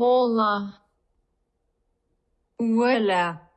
Hola, hola.